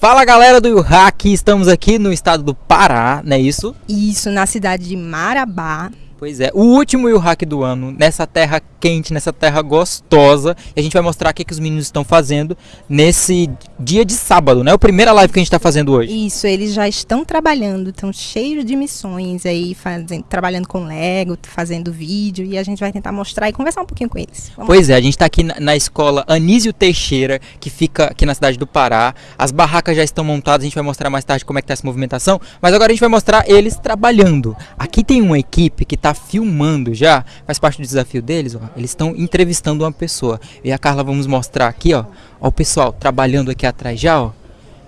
Fala galera do Hack, estamos aqui no estado do Pará, não é isso? Isso, na cidade de Marabá. Pois é, o último Hack do ano, nessa terra quente, nessa terra gostosa. E a gente vai mostrar o que, que os meninos estão fazendo nesse dia de sábado, né? O primeira live que a gente está fazendo hoje. Isso, eles já estão trabalhando, estão cheios de missões aí, fazendo, trabalhando com Lego, fazendo vídeo. E a gente vai tentar mostrar e conversar um pouquinho com eles. Vamos pois lá. é, a gente está aqui na, na, escola Anísio Teixeira, que fica aqui na cidade do Pará. As barracas já estão montadas, a gente vai mostrar mais tarde como é que está essa movimentação. Mas agora a gente vai mostrar eles trabalhando. Aqui tem uma equipe que está filmando já, faz parte do desafio deles, ó eles estão entrevistando uma pessoa. E a Carla vamos mostrar aqui, ó, ó o pessoal trabalhando aqui atrás já, ó,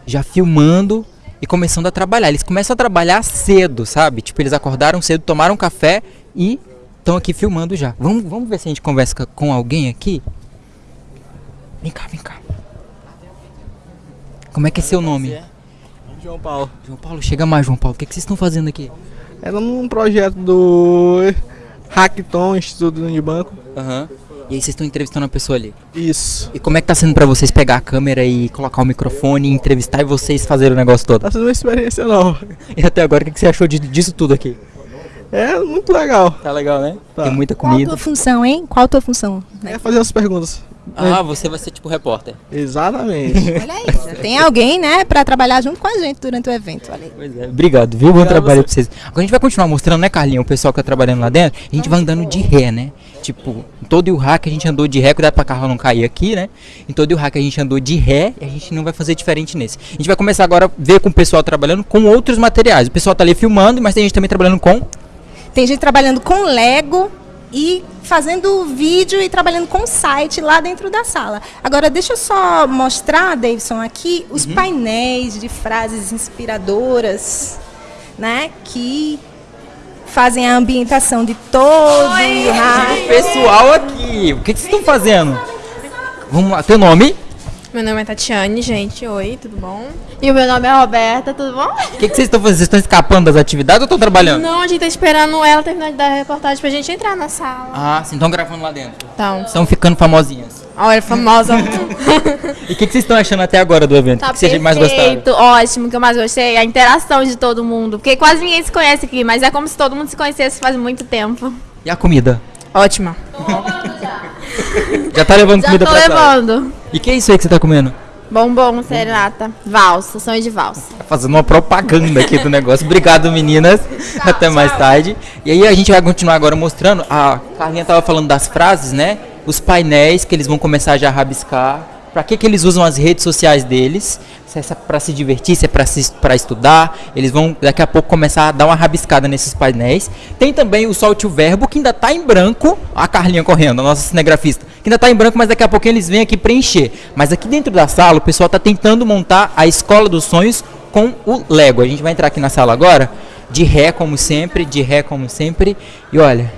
já filmando e começando a trabalhar. Eles começam a trabalhar cedo, sabe? Tipo, eles acordaram cedo, tomaram café e estão aqui filmando já. Vamos, vamos ver se a gente conversa com alguém aqui. Vem cá, vem cá. Como é que é seu nome? João Paulo. João Paulo, chega mais, João Paulo. O que, é que vocês estão fazendo aqui? É num projeto do Hackathon, Instituto de Banco. Aham. E aí vocês estão entrevistando uma pessoa ali? Isso. E como é que tá sendo para vocês pegar a câmera e colocar o microfone, entrevistar e vocês fazerem o negócio todo? Tá sendo uma experiência nova. E até agora, o que você achou disso tudo aqui? É muito legal. Tá legal, né? Tá. Tem muita comida. Qual a tua função, hein? Qual a tua função? É fazer as perguntas. Ah, você vai ser tipo repórter. Exatamente. Olha aí, tem alguém, né, pra trabalhar junto com a gente durante o evento. Olha aí. Pois é, obrigado, viu? Bom trabalho pra vocês. Agora a gente vai continuar mostrando, né, Carlinhos, o pessoal que tá trabalhando lá dentro. A gente vai andando de ré, né? Tipo, em todo o hack a gente andou de ré, cuidado pra carro não cair aqui, né? Em todo o hack a gente andou de ré e a gente não vai fazer diferente nesse. A gente vai começar agora a ver com o pessoal trabalhando com outros materiais. O pessoal tá ali filmando, mas tem gente também trabalhando com. Tem gente trabalhando com Lego, e fazendo vídeo e trabalhando com o site lá dentro da sala. Agora, deixa eu só mostrar, Davidson, aqui os uhum. painéis de frases inspiradoras, né, que fazem a ambientação de todo Oi, o pessoal aqui. O que, que vocês estão fazendo? Vamos lá, teu nome? Meu nome é Tatiane, gente. Oi, tudo bom? E o meu nome é Roberta, tudo bom? O que, que vocês estão fazendo? Vocês estão escapando das atividades ou estão trabalhando? Não, a gente tá esperando ela terminar de dar a reportagem pra gente entrar na sala. Ah, sim, estão gravando lá dentro. Então. Estão ficando famosinhas. Olha, famosa. e o que, que, vocês estão achando até agora do evento? Tá o que, que vocês mais gostaram? Ótimo, o que eu mais gostei é a interação de todo mundo. Porque quase ninguém se conhece aqui, mas é como se todo mundo se conhecesse faz muito tempo. E a comida? Ótima. Já tá levando Já comida tô pra levando. E que é isso aí que você tá comendo? Bombom, serenata, valsa, sonho de valsa. Tá fazendo uma propaganda aqui do negócio. Obrigado, meninas. Tchau, Até tchau. mais tarde. E aí a gente vai continuar agora mostrando. A Carlinha tava falando das frases, né? Os painéis que eles vão começar já a rabiscar. Para que, que eles usam as redes sociais deles? Se é para se divertir, se é para estudar. Eles vão daqui a pouco começar a dar uma rabiscada nesses painéis. Tem também o Solte o Verbo, que ainda está em branco. A Carlinha correndo, a nossa cinegrafista. Que ainda está em branco, mas daqui a pouco eles vêm aqui preencher. Mas aqui dentro da sala, o pessoal está tentando montar a Escola dos Sonhos com o Lego. A gente vai entrar aqui na sala agora, de ré como sempre, de ré como sempre. E olha,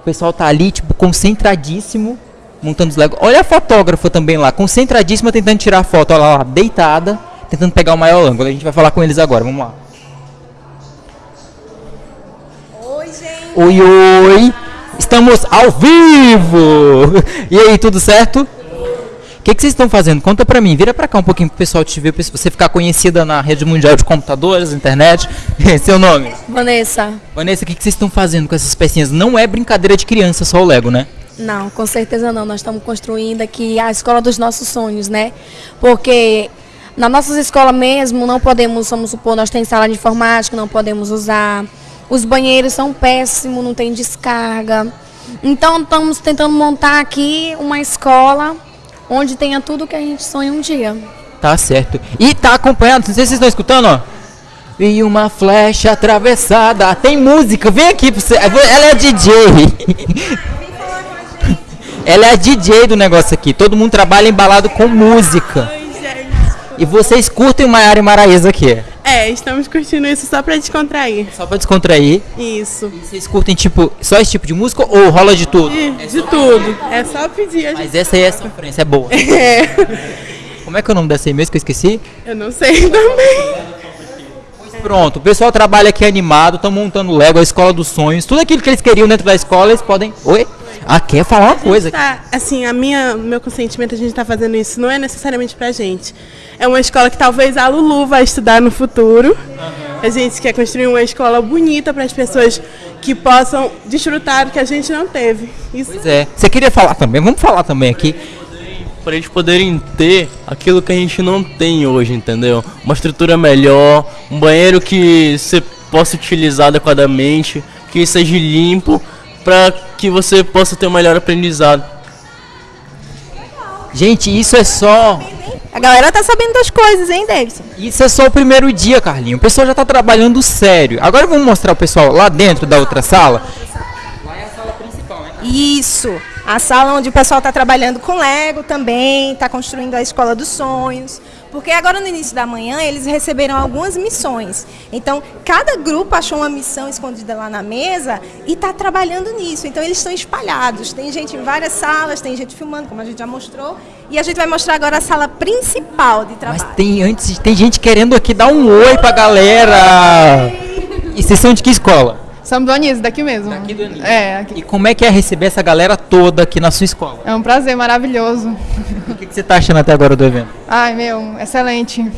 o pessoal tá ali, tipo, concentradíssimo montando os Lego. Olha a fotógrafa também lá, concentradíssima tentando tirar a foto, olha lá, deitada, tentando pegar o maior ângulo. A gente vai falar com eles agora, vamos lá. Oi, gente. Oi, oi. Estamos ao vivo. E aí, tudo certo? O que, que vocês estão fazendo? Conta pra mim. Vira pra cá um pouquinho pro pessoal te ver, pra você ficar conhecida na rede mundial de computadores, internet. Seu nome? Vanessa. Vanessa, o que, que vocês estão fazendo com essas pecinhas? Não é brincadeira de criança só o Lego, né? Não, com certeza não. Nós estamos construindo aqui a escola dos nossos sonhos, né? Porque na nossa escola mesmo não podemos, vamos supor, nós temos sala de informática, não podemos usar. Os banheiros são péssimos, não tem descarga. Então estamos tentando montar aqui uma escola onde tenha tudo que a gente sonha um dia. Tá certo. E tá acompanhando, não sei se vocês estão escutando, ó. E uma flecha atravessada. Tem música, vem aqui pra você. Ela é DJ. Ela é a DJ do negócio aqui. Todo mundo trabalha embalado com música. E vocês curtem o Maiara e Maraísa aqui? É, estamos curtindo isso só pra descontrair. Só pra descontrair? Isso. E vocês curtem, tipo, só esse tipo de música ou rola de tudo? De, é de tudo. É só pedir a gente. Mas essa aí é a sofrência, é boa. É. Como é que é o nome dessa aí mesmo que eu esqueci? Eu não sei também. Pronto, o pessoal trabalha aqui animado, estão montando Lego, a escola dos sonhos, tudo aquilo que eles queriam dentro da escola, eles podem. Oi? Ah, quer falar uma coisa? Tá, assim, a minha, meu consentimento, a gente tá fazendo isso, não é necessariamente pra gente. É uma escola que talvez a Lulu vai estudar no futuro. A gente quer construir uma escola bonita para as pessoas que possam desfrutar do que a gente não teve. Isso Pois é. Você queria falar também? Vamos falar também aqui. Pra eles poderem ter aquilo que a gente não tem hoje, entendeu? Uma estrutura melhor, um banheiro que você possa utilizar adequadamente, que seja limpo, pra que você possa ter um melhor aprendizado. Gente, isso é só. A galera tá sabendo das coisas, hein, Davidson? Isso é só o primeiro dia, Carlinho. O pessoal já tá trabalhando sério. Agora vamos mostrar o pessoal lá dentro da outra sala. Isso. A sala onde o pessoal está trabalhando com Lego também, está construindo a Escola dos Sonhos. Porque agora no início da manhã eles receberam algumas missões. Então, cada grupo achou uma missão escondida lá na mesa e está trabalhando nisso. Então, eles estão espalhados. Tem gente em várias salas, tem gente filmando, como a gente já mostrou. E a gente vai mostrar agora a sala principal de trabalho. Mas tem antes, tem gente querendo aqui dar um oi pra galera. E vocês são de que escola? Somos do Anísio, daqui mesmo. Daqui do Anísio. É, aqui. E como é que é receber essa galera toda aqui na sua escola? É um prazer maravilhoso. O que, que você tá achando até agora do evento? Ai, meu, excelente.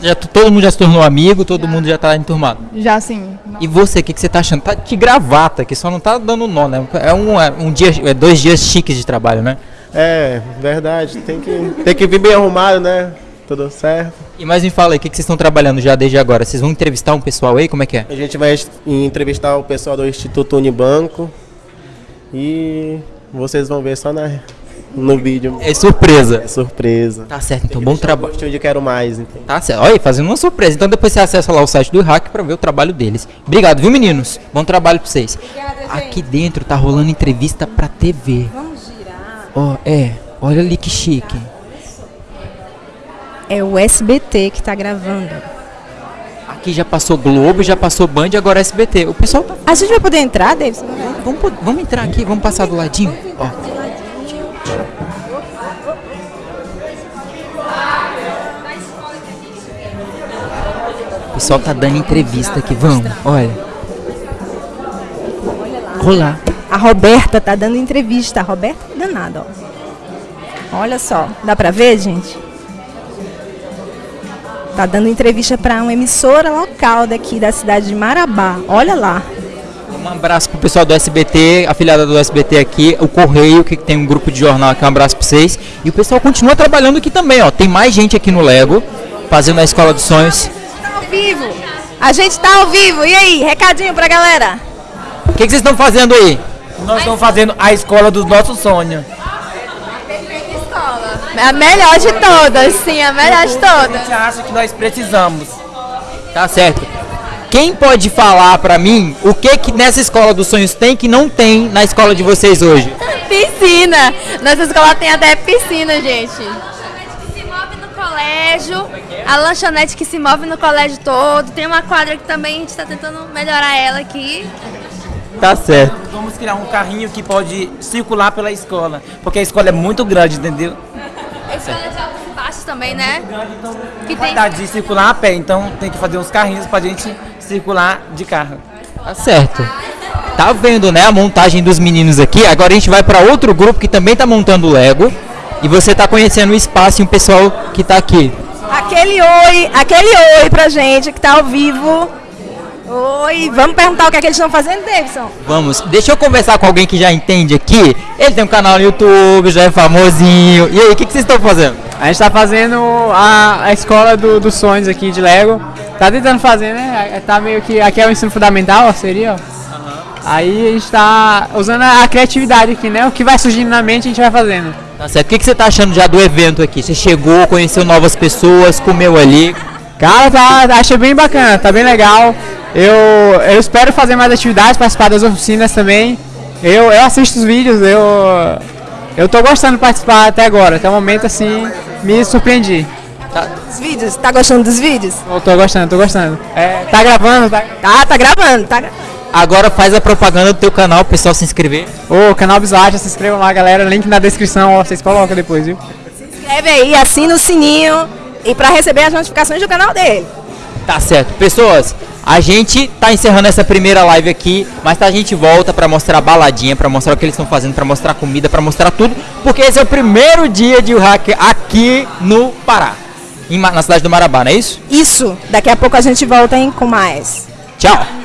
Já, todo mundo já se tornou amigo, todo mundo já tá enturmado. Já sim. E você, o que, que você tá achando? Tá de gravata, que só não tá dando nó, né? É um, é um dia, é dois dias chiques de trabalho, né? É, verdade. Tem que, tem que vir bem arrumado, né? Tudo certo. E mais me fala aí, o que, que vocês estão trabalhando já desde agora? Vocês vão entrevistar um pessoal aí? Como é que é? A gente vai entrevistar o pessoal do Instituto Unibanco e vocês vão ver só na, no vídeo. É surpresa. É surpresa. Tá certo, então bom trabalho. De quero mais, então. Tá certo. Olha, aí, fazendo uma surpresa. Então depois você acessa lá o site do Hack pra ver o trabalho deles. Obrigado, viu, meninos? Bom trabalho pra vocês. Aqui dentro tá rolando entrevista pra TV. Vamos girar. Ó, é. Olha ali que chique. É o SBT que está gravando. Aqui já passou Globo, já passou Band, agora SBT. O pessoal tá. A gente vai poder entrar, Davidson? Vamos, vamos entrar aqui, vamos passar do ladinho. Ó. O pessoal tá dando entrevista aqui, vamos, olha. Olá. A Roberta tá dando entrevista. A Roberta é danada, ó. Olha só, dá pra ver, gente? Tá dando entrevista para uma emissora local daqui da cidade de Marabá. Olha lá. Um abraço pro pessoal do SBT, afiliada do SBT aqui, o Correio, que tem um grupo de jornal aqui, um abraço pra vocês. E o pessoal continua trabalhando aqui também, ó. Tem mais gente aqui no Lego, fazendo a Escola dos Sonhos. Tá ao vivo. A gente tá ao vivo. E aí, recadinho pra galera? O que, que vocês estão fazendo aí? Nós estamos fazendo a escola dos nossos sonhos. É a melhor de todas, sim, a melhor de A todas. gente acha que nós precisamos. Tá certo. Quem pode falar pra mim o que que nessa Escola dos Sonhos tem que não tem na escola de vocês hoje? Piscina. Nossa escola tem até piscina, gente. se move no colégio, a lanchonete que se move no colégio todo. Tem uma quadra que também a gente está tentando melhorar ela aqui. Tá certo. Vamos criar um carrinho que pode circular pela escola. Porque a escola é muito grande, entendeu? Baixos também, né? Que tem dar de circular a pé, então tem que fazer uns carrinhos pra gente circular de carro. Tá certo. Tá vendo, né, a montagem dos meninos aqui? Agora a gente vai pra outro grupo que também tá montando o Lego. E você tá conhecendo o espaço e o pessoal que tá aqui. Aquele oi, aquele oi pra gente que tá ao vivo. Oi, vamos perguntar o que, é que eles estão fazendo, Davidson? Vamos, deixa eu conversar com alguém que já entende aqui. Ele tem um canal no YouTube, já é famosinho. E aí, o que, que vocês estão fazendo? A gente tá fazendo a, a escola do- dos sonhos aqui de Lego. Tá tentando fazer, né? É, Tá meio que. Aqui é o ensino fundamental, ó, seria, ó. Aí a gente tá usando a criatividade aqui, né? O que vai surgindo na mente a gente vai fazendo. Tá certo. O que, que você tá achando já do evento aqui? Você chegou, conheceu novas pessoas, comeu ali. Cara, tá, achei bem bacana, tá bem legal. Eu, eu espero fazer mais atividades, participar das oficinas também. Eu, eu assisto os vídeos, eu, eu tô gostando de participar até agora. Até o momento, assim, me surpreendi. Os vídeos, tá gostando dos vídeos? Eu tô gostando, tô gostando. É, tá gravando, tá? Tá, tá gravando, tá gra- Agora faz a propaganda do teu canal, o pessoal se inscrever. Ô, canal Bisacha, se inscrevam lá, galera. Link na descrição, ó, vocês colocam depois, viu? inscreve aí, assina o sininho e pra receber as notificações do canal dele. Tá certo. Pessoas, A gente tá encerrando essa primeira live aqui, mas tá, a gente volta pra mostrar a baladinha, pra mostrar o que eles estão fazendo, pra mostrar comida, pra mostrar tudo, porque esse é o primeiro dia de hack aqui no Pará, na cidade do Marabá, não é isso? Isso. Daqui a pouco a gente volta hein, com mais. Tchau!